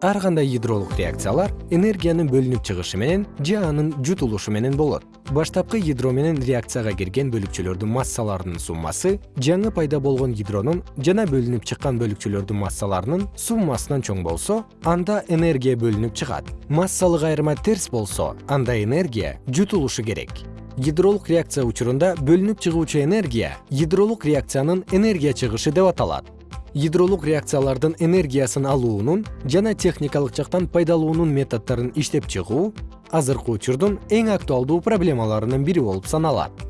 ар кандай гидролук реакциялар энергиянын бөлүнүп чыгышы менен же анын жутулушу менен болот. Баштапкы гидро менен реакцияга кирген бөлүкчөлөрдүн массаларынын суммасы жаңы пайда болгон гидронун жана бөлүнүп чыккан бөлүкчөлөрдүн массаларынын суммасынан чоң болсо анда энергия бөлүнүп чыгат. Массалык айырма терс болсо анда энергия жутулушу керек. Гидролук реакция учурунда бөлүнүп чыгуучу энергия гидролук реакциянын энергия чыгышы деп аталат гидролук реакциялардын энергиясын алуунун жана техникалык жактан пайдалуунун методдорун иштеп чыгуу азыркы учурдун эң актуалдуу проблемаларынын бири болуп саналат